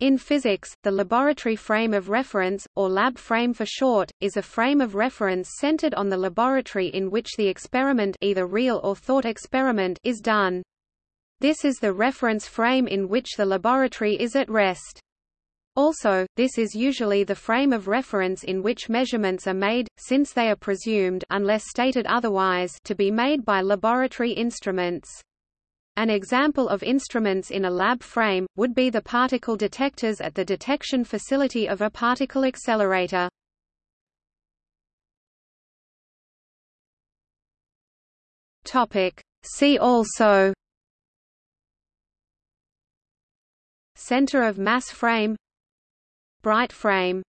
In physics, the laboratory frame of reference, or lab frame for short, is a frame of reference centered on the laboratory in which the experiment either real or thought experiment is done. This is the reference frame in which the laboratory is at rest. Also, this is usually the frame of reference in which measurements are made, since they are presumed unless stated otherwise to be made by laboratory instruments. An example of instruments in a lab frame, would be the particle detectors at the detection facility of a particle accelerator. See also. Center of mass frame. Breit frame